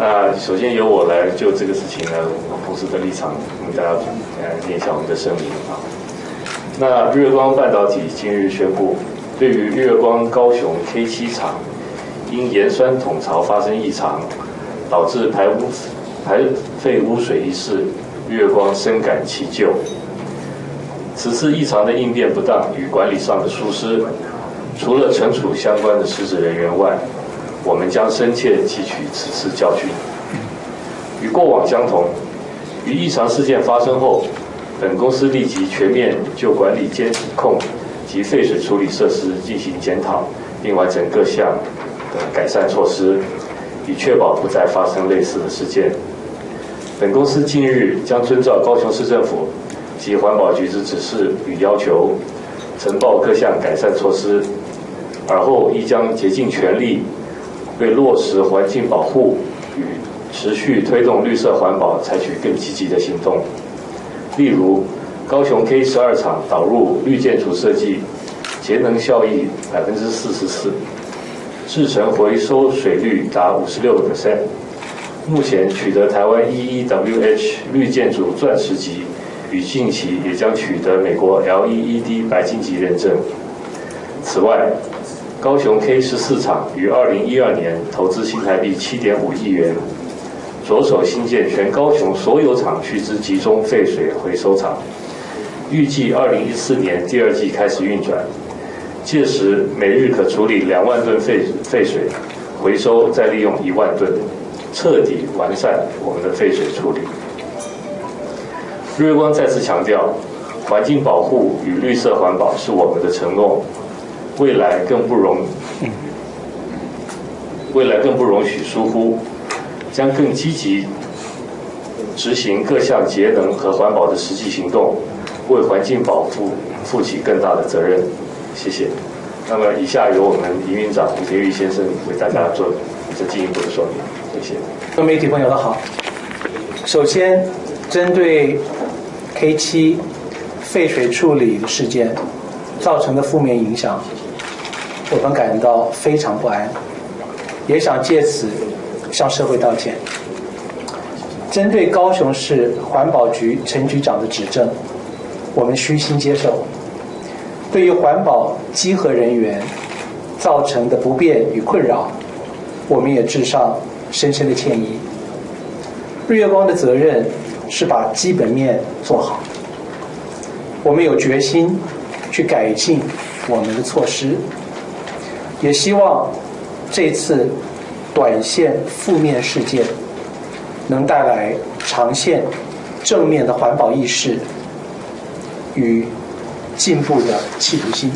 那首先由我来就这个事情呢，我们公司的立场跟大家来念一下我们的声明啊。那日月光半导体今日宣布，对于日月光高雄 K 七厂因盐酸桶槽发生异常，导致排污排废污水一事，月光深感其咎。此次异常的应变不当与管理上的疏失，除了惩处相关的失职人员外，我们将深切汲取此次教训。与过往相同，于异常事件发生后，本公司立即全面就管理监控及废水处理设施进行检讨，并完成各项的改善措施，以确保不再发生类似的事件。本公司近日将遵照高雄市政府及环保局之指示与要求，呈报各项改善措施，而后亦将竭尽全力。为落实环境保护与持续推动绿色环保，采取更积极的行动。例如，高雄 K 十二厂导入绿建筑设计，节能效益百分之四十四，制成回收水率达五十六个 percent。目前取得台湾 EEWH 绿建筑钻石级，与近期也将取得美国 LEED 白金级认证。此外，高雄 K 十四厂于二零一二年投资新台币七点五亿元，着手新建全高雄所有厂区之集中废水回收厂，预计二零一四年第二季开始运转，届时每日可处理两万吨废废水，回收再利用一万吨，彻底完善我们的废水处理。瑞光再次强调，环境保护与绿色环保是我们的承诺。未来更不容，未来更不容许疏忽，将更积极执行各项节能和环保的实际行动，为环境保护负起更大的责任。谢谢。那么，以下由我们营运长吴天玉先生为大家做这进一步的说明。谢谢。各位媒体朋友，好。首先，针对 K 七废水处理事件造成的负面影响。我们感到非常不安，也想借此向社会道歉。针对高雄市环保局陈局长的指正，我们虚心接受。对于环保稽核人员造成的不便与困扰，我们也致上深深的歉意。日月光的责任是把基本面做好，我们有决心去改进我们的措施。也希望这次短线负面事件能带来长线正面的环保意识与进步的企图心。